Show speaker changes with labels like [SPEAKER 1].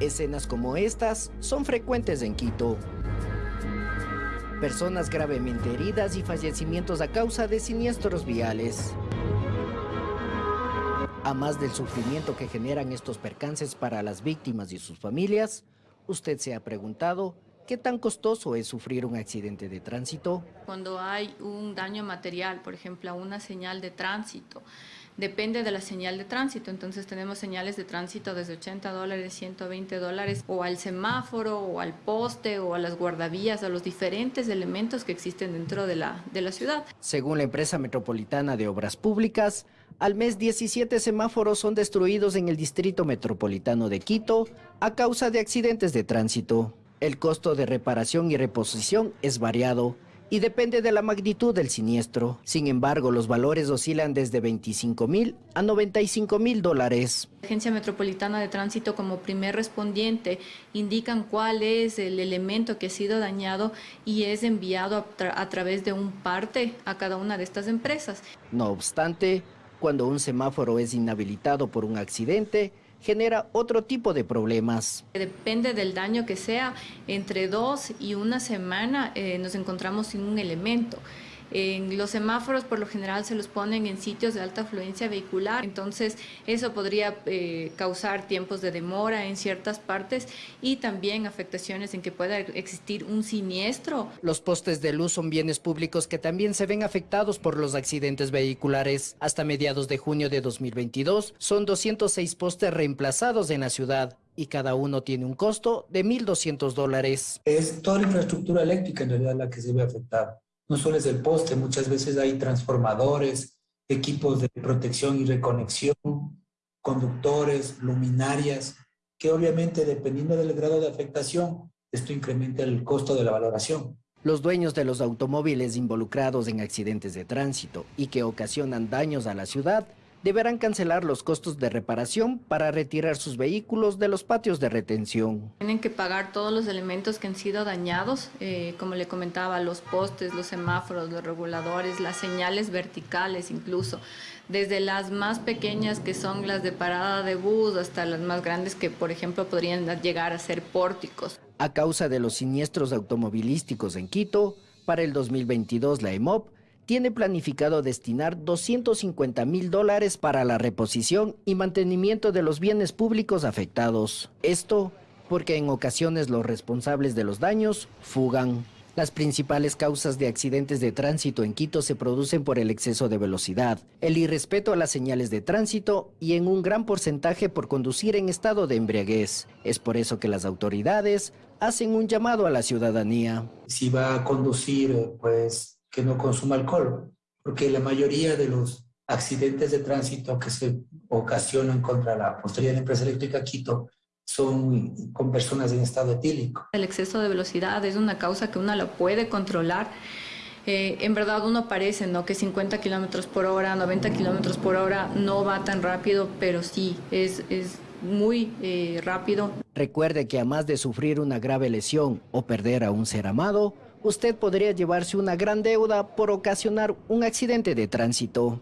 [SPEAKER 1] Escenas como estas son frecuentes en Quito. Personas gravemente heridas y fallecimientos a causa de siniestros viales. A más del sufrimiento que generan estos percances para las víctimas y sus familias, usted se ha preguntado ¿Qué tan costoso es sufrir un accidente de tránsito?
[SPEAKER 2] Cuando hay un daño material, por ejemplo, a una señal de tránsito, depende de la señal de tránsito. Entonces tenemos señales de tránsito desde 80 dólares, 120 dólares, o al semáforo, o al poste, o a las guardavías, a los diferentes elementos que existen dentro de la, de la ciudad.
[SPEAKER 1] Según la empresa metropolitana de obras públicas, al mes 17 semáforos son destruidos en el distrito metropolitano de Quito a causa de accidentes de tránsito. El costo de reparación y reposición es variado y depende de la magnitud del siniestro. Sin embargo, los valores oscilan desde 25 mil a 95 mil dólares.
[SPEAKER 2] La Agencia Metropolitana de Tránsito como primer respondiente indican cuál es el elemento que ha sido dañado y es enviado a, a través de un parte a cada una de estas empresas.
[SPEAKER 1] No obstante, cuando un semáforo es inhabilitado por un accidente, genera otro tipo de problemas.
[SPEAKER 2] Depende del daño que sea, entre dos y una semana eh, nos encontramos sin un elemento. En los semáforos por lo general se los ponen en sitios de alta afluencia vehicular, entonces eso podría eh, causar tiempos de demora en ciertas partes y también afectaciones en que pueda existir un siniestro.
[SPEAKER 1] Los postes de luz son bienes públicos que también se ven afectados por los accidentes vehiculares. Hasta mediados de junio de 2022 son 206 postes reemplazados en la ciudad y cada uno tiene un costo de 1.200 dólares.
[SPEAKER 3] Es toda la infraestructura eléctrica en realidad la que se ve afectada no solo es el poste, muchas veces hay transformadores, equipos de protección y reconexión, conductores, luminarias, que obviamente dependiendo del grado de afectación, esto incrementa el costo de la valoración.
[SPEAKER 1] Los dueños de los automóviles involucrados en accidentes de tránsito y que ocasionan daños a la ciudad deberán cancelar los costos de reparación para retirar sus vehículos de los patios de retención.
[SPEAKER 2] Tienen que pagar todos los elementos que han sido dañados, eh, como le comentaba, los postes, los semáforos, los reguladores, las señales verticales incluso, desde las más pequeñas que son las de parada de bus hasta las más grandes que por ejemplo podrían llegar a ser pórticos.
[SPEAKER 1] A causa de los siniestros automovilísticos en Quito, para el 2022 la EMOP tiene planificado destinar 250 mil dólares para la reposición y mantenimiento de los bienes públicos afectados. Esto porque en ocasiones los responsables de los daños fugan. Las principales causas de accidentes de tránsito en Quito se producen por el exceso de velocidad, el irrespeto a las señales de tránsito y en un gran porcentaje por conducir en estado de embriaguez. Es por eso que las autoridades hacen un llamado a la ciudadanía.
[SPEAKER 3] Si va a conducir, pues que no consuma alcohol, porque la mayoría de los accidentes de tránsito que se ocasionan contra la postería de la empresa eléctrica Quito son con personas en estado etílico.
[SPEAKER 2] El exceso de velocidad es una causa que uno la puede controlar. Eh, en verdad uno parece ¿no? que 50 kilómetros por hora, 90 kilómetros por hora no va tan rápido, pero sí, es, es muy eh, rápido.
[SPEAKER 1] Recuerde que a más de sufrir una grave lesión o perder a un ser amado, usted podría llevarse una gran deuda por ocasionar un accidente de tránsito.